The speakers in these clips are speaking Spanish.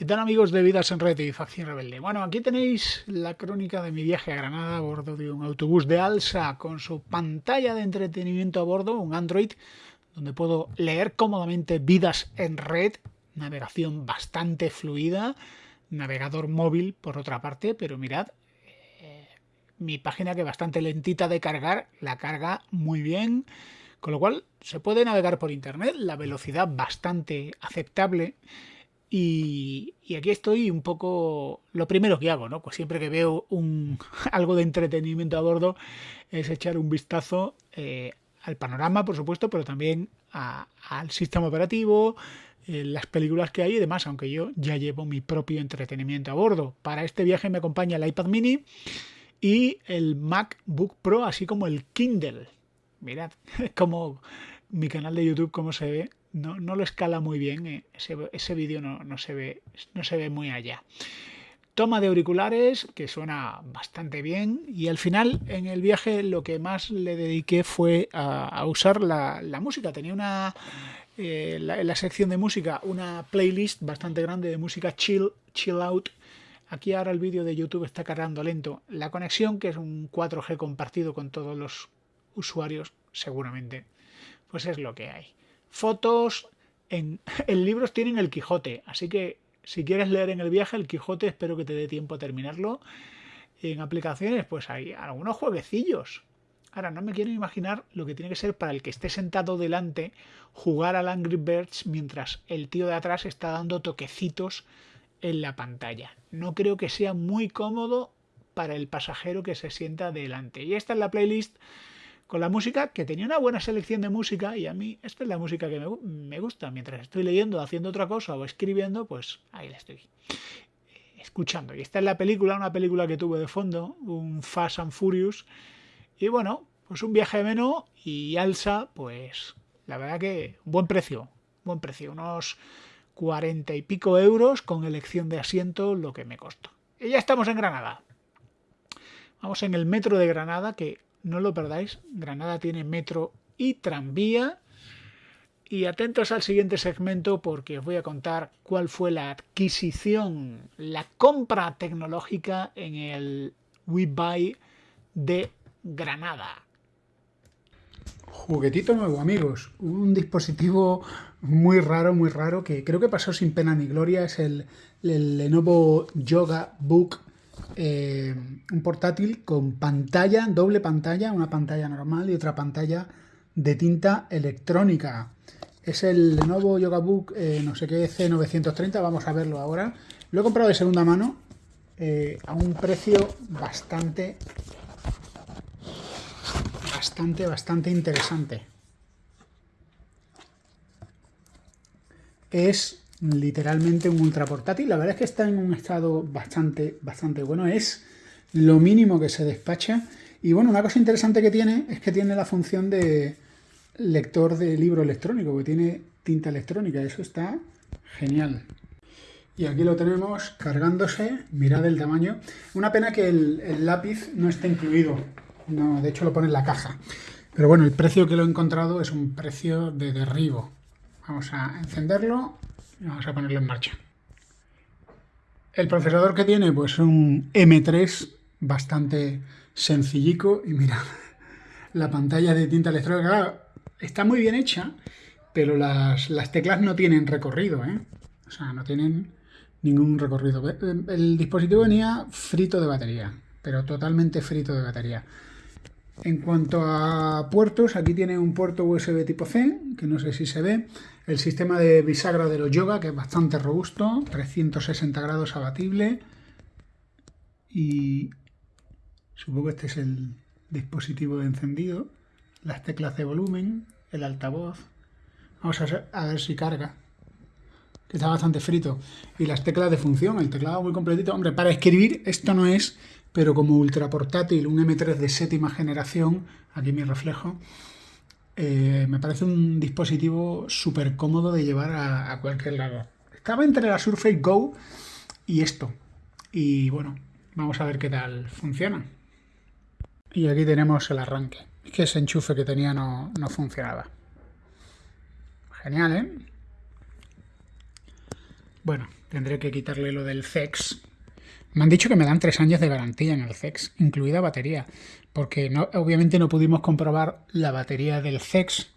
¿Qué tal amigos de Vidas en Red y Facción Rebelde? Bueno, aquí tenéis la crónica de mi viaje a Granada a bordo de un autobús de Alsa con su pantalla de entretenimiento a bordo, un Android, donde puedo leer cómodamente Vidas en Red, navegación bastante fluida, navegador móvil por otra parte, pero mirad, eh, mi página que bastante lentita de cargar, la carga muy bien, con lo cual se puede navegar por internet, la velocidad bastante aceptable, y, aquí estoy un poco... Lo primero que hago, ¿no? Pues siempre que veo un, algo de entretenimiento a bordo es echar un vistazo eh, al panorama, por supuesto, pero también al sistema operativo, eh, las películas que hay y demás, aunque yo ya llevo mi propio entretenimiento a bordo. Para este viaje me acompaña el iPad mini y el MacBook Pro, así como el Kindle. Mirad como mi canal de YouTube, cómo se ve no, no lo escala muy bien, eh, ese, ese vídeo no, no, se ve, no se ve muy allá. Toma de auriculares, que suena bastante bien, y al final en el viaje lo que más le dediqué fue a, usar la, música. Tenía una, eh, en la sección de música una playlist bastante grande de música chill, chill out, Aquí ahora el vídeo de YouTube está cargando lento. La conexión, que es un 4G compartido con todos los usuarios, seguramente, pues es lo que hay fotos. En, libros tienen el Quijote, así que si quieres leer en el viaje el Quijote, espero que te dé tiempo a terminarlo. En aplicaciones, pues hay algunos jueguecillos. Ahora, no me quiero imaginar lo que tiene que ser para el que esté sentado delante jugar al Angry Birds mientras el tío de atrás está dando toquecitos en la pantalla. No creo que sea muy cómodo para el pasajero que se sienta delante. Y esta es la playlist con la música, que tenía una buena selección de música y a mí esta es la música que me, gusta. Mientras estoy leyendo, haciendo otra cosa o escribiendo, pues ahí la estoy eh, escuchando. Y esta es la película, una película que tuve de fondo, un Fast and Furious. Y bueno, pues un viaje menos y alza, pues la verdad que buen precio, buen precio, unos cuarenta y pico euros con elección de asiento, lo que me costó. Y ya estamos en Granada. Vamos en el metro de Granada, que no lo perdáis. Granada tiene metro y tranvía. Y atentos al siguiente segmento porque os voy a contar cuál fue la adquisición, la compra tecnológica en el WeBuy de Granada. Juguetito nuevo, amigos. Un dispositivo muy raro, muy raro, que creo que pasó sin pena ni gloria. Es el, el Lenovo Yoga Book eh, un portátil con pantalla, doble pantalla, una pantalla normal y otra pantalla de tinta electrónica. Es el Lenovo Yogabook eh, no sé qué C930, vamos a verlo ahora. Lo he comprado de segunda mano eh, a un precio bastante, bastante, bastante interesante. Es literalmente un ultra portátil. La verdad es que está en un estado bastante, bastante bueno. Es lo mínimo que se despacha. Y bueno, una cosa interesante que tiene es que tiene la función de lector de libro electrónico, que tiene tinta electrónica. Eso está genial. Y aquí lo tenemos cargándose. Mirad el tamaño. Una pena que el, lápiz no esté incluido. No, de hecho lo pone en la caja. Pero bueno, el precio que lo he encontrado es un precio de derribo. Vamos a encenderlo Vamos a ponerlo en marcha. El procesador que tiene, pues un M3 bastante sencillico. Y mira, la pantalla de tinta electrónica está muy bien hecha, pero las, teclas no tienen recorrido, ¿eh? O sea, no tienen ningún recorrido. El dispositivo venía frito de batería, pero totalmente frito de batería. En cuanto a puertos, aquí tiene un puerto USB tipo C, que no sé si se ve. El sistema de bisagra de los Yoga, que es bastante robusto, 360 grados abatible. Y supongo que este es el dispositivo de encendido. Las teclas de volumen, el altavoz. Vamos a ver, si carga. Que está bastante frito. Y las teclas de función, el teclado muy completito. Hombre, para escribir esto no es pero como ultra portátil, un M3 de séptima generación, aquí mi reflejo, eh, me parece un dispositivo súper cómodo de llevar a, cualquier lado. Estaba entre la Surface Go y esto. Y bueno, vamos a ver qué tal funciona. Y aquí tenemos el arranque. Es que ese enchufe que tenía no, no funcionaba. Genial, ¿eh? Bueno, tendré que quitarle lo del CEX. Me han dicho que me dan tres años de garantía en el CEX, incluida batería, porque obviamente no pudimos comprobar la batería del CEX,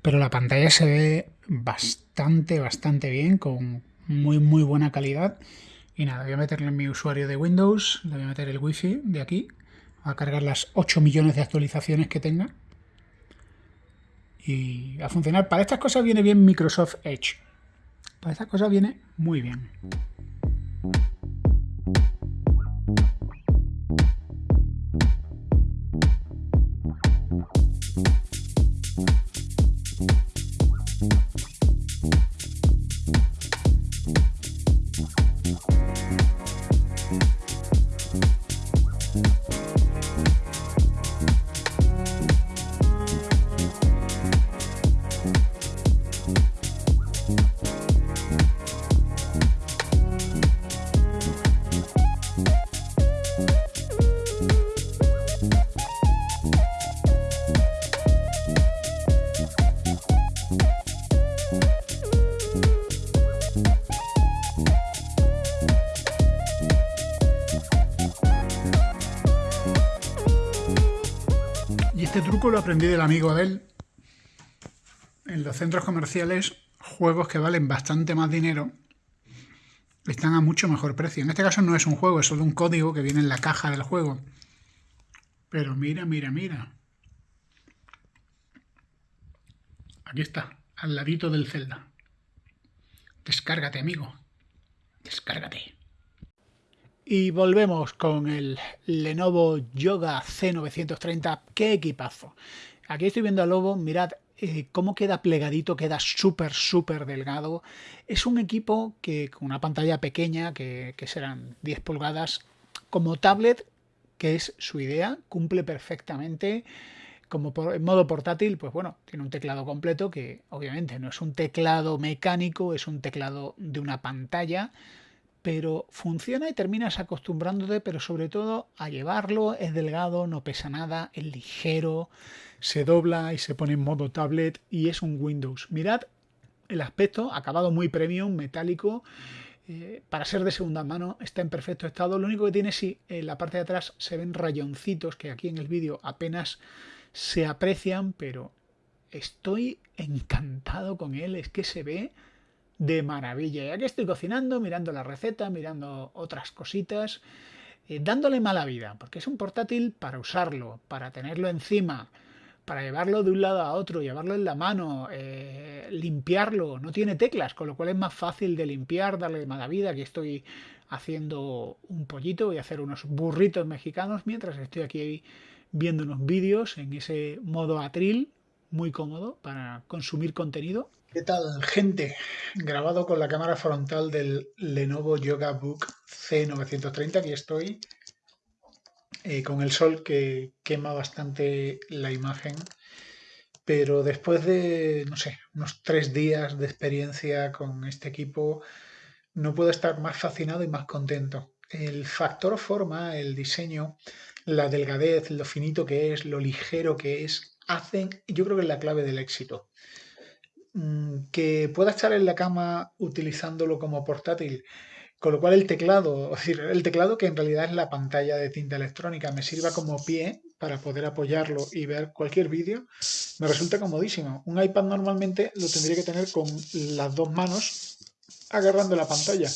pero la pantalla se ve bastante, bastante bien, con muy, muy buena calidad. Y nada, voy a meterle en mi usuario de Windows, le voy a meter el wifi de aquí, a cargar las 8 millones de actualizaciones que tenga. Y a funcionar. Para estas cosas viene bien Microsoft Edge. Para estas cosas viene muy bien. Este truco lo aprendí del amigo Adel. En los centros comerciales, juegos que valen bastante más dinero están a mucho mejor precio. En este caso no es un juego, es solo un código que viene en la caja del juego. Pero mira, mira, mira. Aquí está, al ladito del Zelda. Descárgate, amigo. Descárgate. Y volvemos con el Lenovo Yoga C930. ¡Qué equipazo! Aquí estoy viendo al Lobo, mirad eh, cómo queda plegadito, queda súper, súper delgado. Es un equipo que con una pantalla pequeña, que, serán 10 pulgadas, como tablet, que es su idea, cumple perfectamente. Como en modo portátil, pues bueno, tiene un teclado completo que obviamente no es un teclado mecánico, es un teclado de una pantalla pero funciona y terminas acostumbrándote, pero sobre todo a llevarlo, es delgado, no pesa nada, es ligero, se dobla y se pone en modo tablet y es un Windows. Mirad el aspecto, acabado muy premium, metálico, eh, para ser de segunda mano está en perfecto estado. Lo único que tiene si en la parte de atrás se ven rayoncitos que aquí en el vídeo apenas se aprecian, pero estoy encantado con él, es que se ve de maravilla. Y aquí estoy cocinando, mirando la receta, mirando otras cositas, eh, dándole mala vida, porque es un portátil para usarlo, para tenerlo encima, para llevarlo de un lado a otro, llevarlo en la mano, eh, limpiarlo. No tiene teclas, con lo cual es más fácil de limpiar, darle mala vida. Aquí estoy haciendo un pollito, voy a hacer unos burritos mexicanos mientras estoy aquí viendo unos vídeos en ese modo atril, muy cómodo para consumir contenido. ¿Qué tal, gente? Grabado con la cámara frontal del Lenovo Yoga Book C930. Aquí estoy eh, con el sol que quema bastante la imagen. Pero después de, no sé, unos tres días de experiencia con este equipo, no puedo estar más fascinado y más contento. El factor forma, el diseño, la delgadez, lo finito que es, lo ligero que es, hacen, yo creo que es la clave del éxito. Mm, que pueda estar en la cama utilizándolo como portátil, con lo cual el teclado, es decir, el teclado que en realidad es la pantalla de tinta electrónica, me sirva como pie para poder apoyarlo y ver cualquier vídeo, me resulta comodísimo. Un iPad normalmente lo tendría que tener con las dos manos agarrando la pantalla,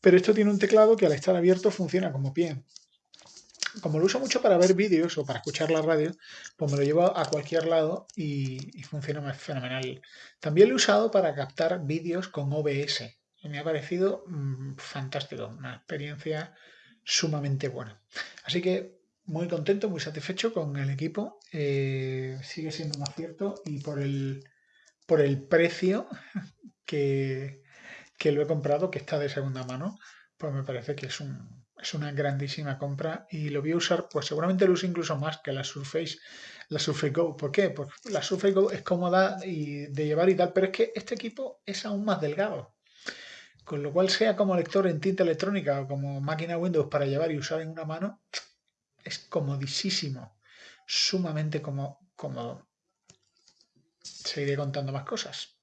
pero esto tiene un teclado que al estar abierto funciona como pie como lo uso mucho para ver vídeos o para escuchar la radio, pues me lo llevo a cualquier lado y, funciona fenomenal. También lo he usado para captar vídeos con OBS me ha parecido mm, fantástico, una experiencia sumamente buena. Así que muy contento, muy satisfecho con el equipo, eh, sigue siendo un acierto y por el, por el precio que, que lo he comprado, que está de segunda mano, pues me parece que es un, es una grandísima compra y lo voy a usar, pues seguramente lo uso incluso más que la Surface, la Surface Go. ¿Por qué? Porque la Surface Go es cómoda y de llevar y tal, pero es que este equipo es aún más delgado. Con lo cual, sea como lector en tinta electrónica o como máquina Windows para llevar y usar en una mano, es comodísimo, sumamente cómodo. Seguiré contando más cosas.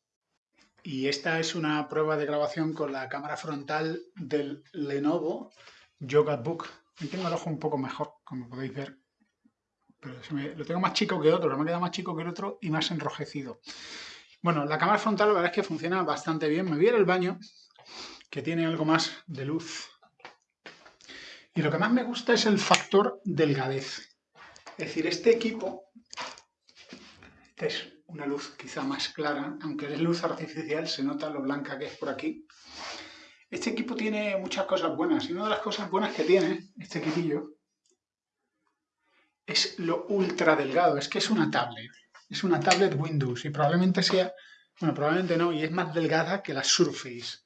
Y esta es una prueba de grabación con la cámara frontal del Lenovo Yoga Book. tengo el ojo un poco mejor, como podéis ver, pero lo tengo más chico que otro, me ha quedado más chico que el otro y más enrojecido. Bueno, la cámara frontal la verdad es que funciona bastante bien. Me voy a el baño, que tiene algo más de luz. Y lo que más me gusta es el factor delgadez. Es decir, este equipo, esta es una luz quizá más clara, aunque es luz artificial, se nota lo blanca que es por aquí. Este equipo tiene muchas cosas buenas y una de las cosas buenas que tiene este equipillo es lo ultra delgado, es que es una tablet. Es una tablet Windows y probablemente sea, bueno, probablemente no, y es más delgada que la Surface.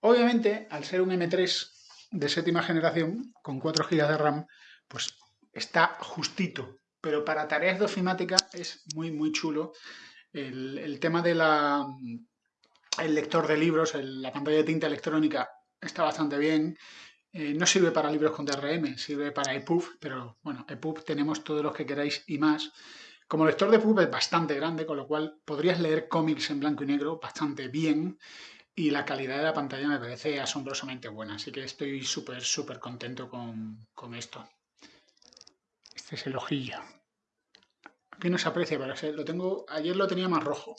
Obviamente, al ser un M3 de séptima generación con 4 GB de RAM, pues está justito, pero para tareas de ofimática es muy, muy chulo. El, tema de el lector de libros, la pantalla de tinta electrónica está bastante bien. Eh, no sirve para libros con DRM, sirve para EPUB, pero bueno, EPUB tenemos todos los que queráis y más. Como lector de EPUB es bastante grande, con lo cual podrías leer cómics en blanco y negro bastante bien y la calidad de la pantalla me parece asombrosamente buena, así que estoy súper, súper contento con, con, esto. Este es el ojillo. Aquí no se aprecia, pero lo tengo, ayer lo tenía más rojo.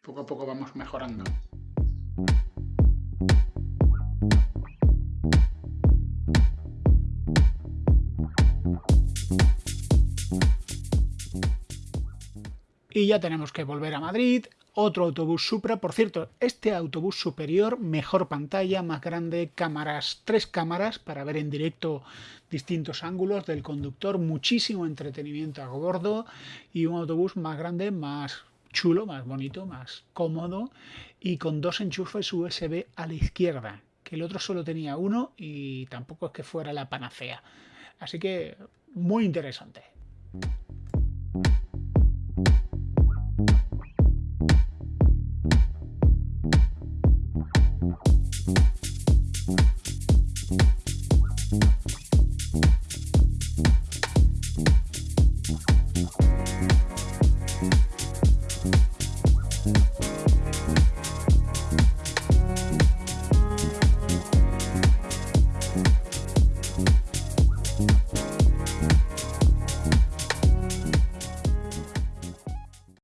Poco a poco vamos mejorando. Y ya tenemos que volver a Madrid, otro autobús Supra. Por cierto, este autobús superior, mejor pantalla, más grande, cámaras, tres cámaras para ver en directo distintos ángulos del conductor, muchísimo entretenimiento a bordo y un autobús más grande, más chulo, más bonito, más cómodo y con dos enchufes USB a la izquierda, que el otro solo tenía uno y tampoco es que fuera la panacea. Así que muy interesante.